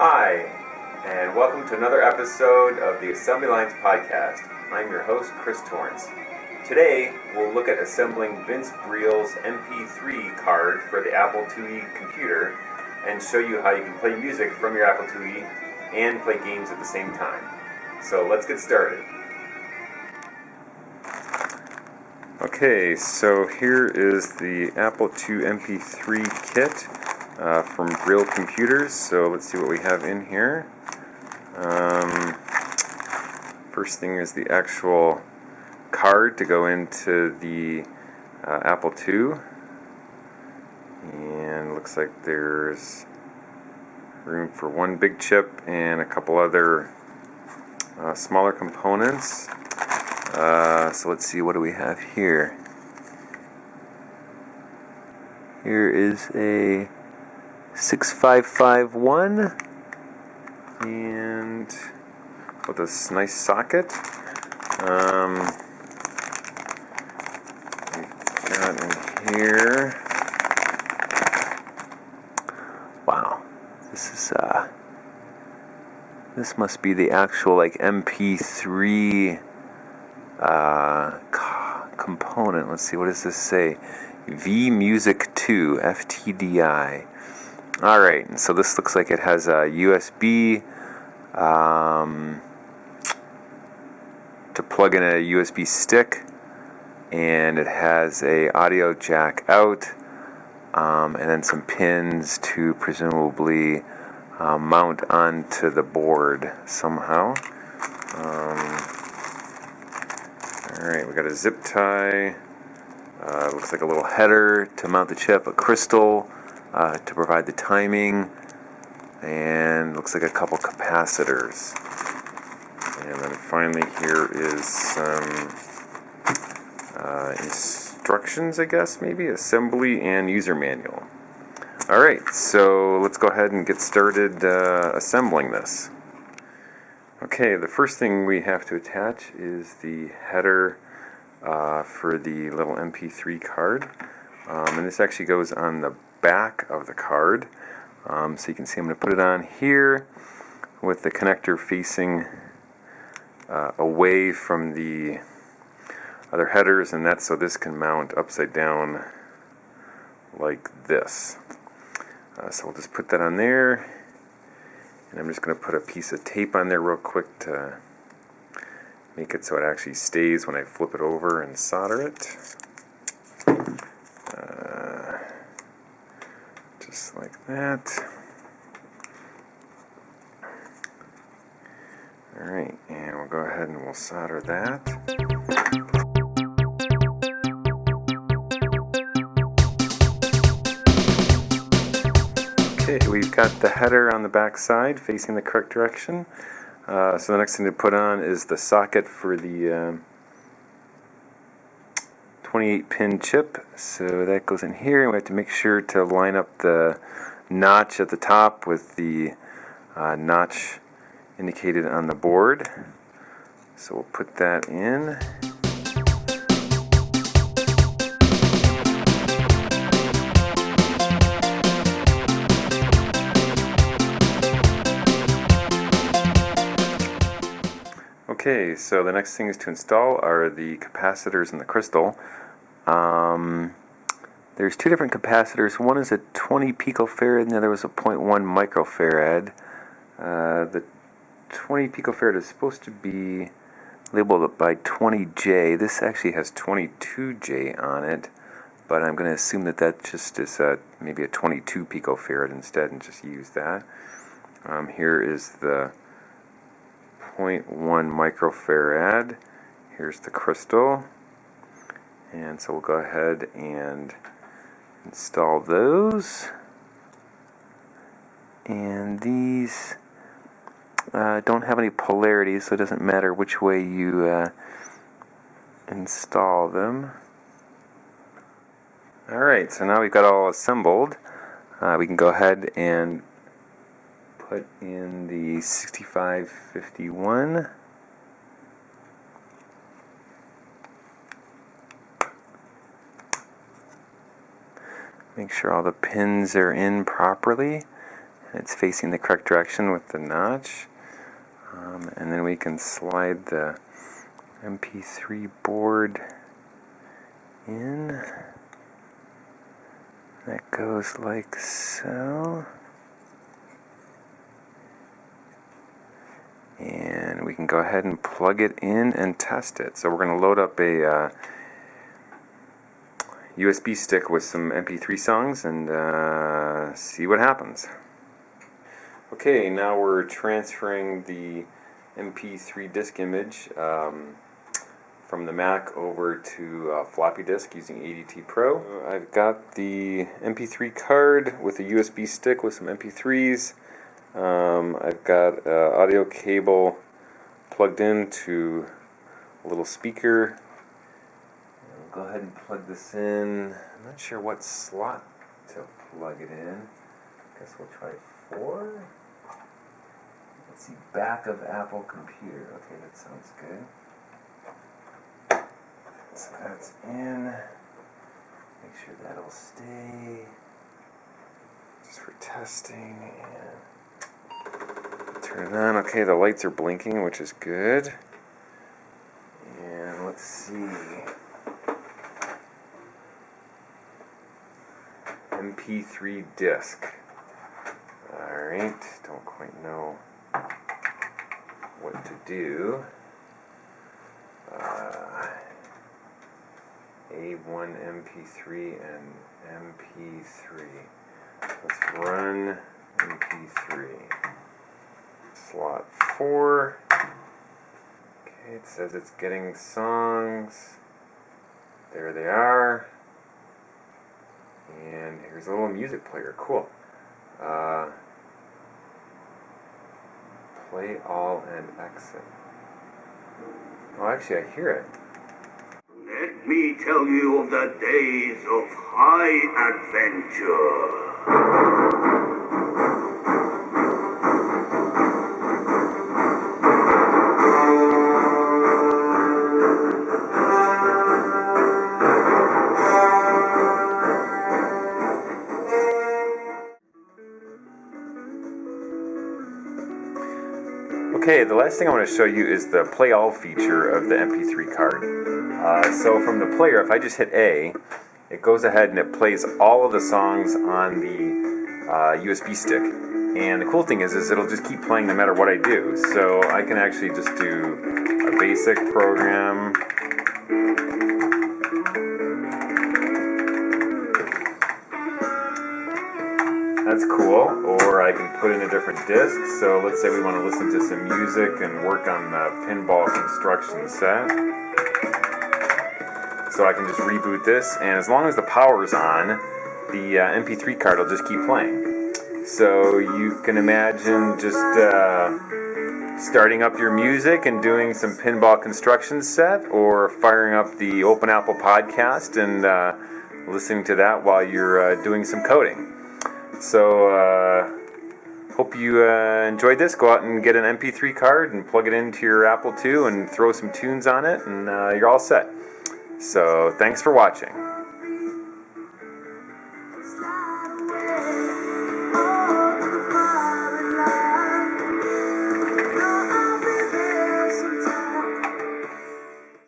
Hi, and welcome to another episode of the Assembly Lines Podcast. I'm your host, Chris Torrance. Today, we'll look at assembling Vince Briel's MP3 card for the Apple IIe computer and show you how you can play music from your Apple IIe and play games at the same time. So let's get started. Okay, so here is the Apple II MP3 kit uh, from Briel Computers. So let's see what we have in here. Um, first thing is the actual card to go into the uh, Apple II. And looks like there's room for one big chip and a couple other uh, smaller components. Uh, so let's see, what do we have here? Here is a 6551 and with this nice socket. Um, got in here. Wow, this is uh, this must be the actual like MP3 uh, component. Let's see, what does this say? V Music 2 FTDI. Alright, so this looks like it has a USB um, to plug in a USB stick, and it has a audio jack out, um, and then some pins to presumably uh, mount onto the board somehow. Um, Alright, we got a zip tie. Uh, looks like a little header to mount the chip, a crystal uh, to provide the timing, and looks like a couple capacitors. And then finally, here is some uh, instructions, I guess, maybe assembly and user manual. Alright, so let's go ahead and get started uh, assembling this. Okay, the first thing we have to attach is the header uh, for the little MP3 card. Um, and this actually goes on the back of the card. Um, so you can see I'm going to put it on here with the connector facing uh, away from the other headers and that's so this can mount upside down like this. Uh, so we'll just put that on there and I'm just going to put a piece of tape on there real quick to make it so it actually stays when I flip it over and solder it. Like that. Alright, and we'll go ahead and we'll solder that. Okay, we've got the header on the back side facing the correct direction. Uh, so the next thing to put on is the socket for the um, 28 pin chip. So that goes in here. And we have to make sure to line up the notch at the top with the uh, notch indicated on the board. So we'll put that in. Okay, so the next thing is to install are the capacitors and the crystal. Um, there's two different capacitors. One is a 20 picofarad and the other was a 0.1 microfarad. Uh, the 20 picofarad is supposed to be labeled by 20J. This actually has 22J on it, but I'm going to assume that that just is a, maybe a 22 picofarad instead and just use that. Um, here is the 0.1 microfarad. Here's the crystal. And so we'll go ahead and install those. And these uh, don't have any polarity, so it doesn't matter which way you uh, install them. Alright, so now we've got all assembled. Uh, we can go ahead and put in the 6551. Make sure all the pins are in properly It's facing the correct direction with the notch. Um, and then we can slide the MP3 board in. That goes like so. And we can go ahead and plug it in and test it. So we're going to load up a uh, USB stick with some MP3 songs and uh, see what happens. Okay, now we're transferring the MP3 disk image um, from the Mac over to floppy disk using ADT Pro. I've got the MP3 card with a USB stick with some MP3s. Um, I've got uh, audio cable plugged into a little speaker. Go ahead and plug this in. I'm not sure what slot to plug it in. I Guess we'll try four. Let's see, back of Apple computer. Okay, that sounds good. So that's in. Make sure that'll stay. Just for testing and turn it on. Okay, the lights are blinking, which is good. And let's see. MP3 disc. Alright, don't quite know what to do. Uh, A1 MP3 and MP3. Let's run MP3. Slot 4. Okay, it says it's getting songs. There they are. And here's a little music player. Cool. Uh, play all and exit. Oh, actually, I hear it. Let me tell you of the days of high adventure. Okay, the last thing I want to show you is the play all feature of the MP3 card. Uh, so from the player, if I just hit A, it goes ahead and it plays all of the songs on the uh, USB stick. And the cool thing is, is it'll just keep playing no matter what I do. So I can actually just do a basic program. That's cool. I can put in a different disc. So let's say we want to listen to some music and work on the pinball construction set. So I can just reboot this, and as long as the power is on, the uh, MP3 card will just keep playing. So you can imagine just uh, starting up your music and doing some pinball construction set, or firing up the Open Apple podcast and uh, listening to that while you're uh, doing some coding. So, uh, hope you uh, enjoyed this. Go out and get an MP3 card and plug it into your Apple II and throw some tunes on it, and uh, you're all set. So, thanks for watching.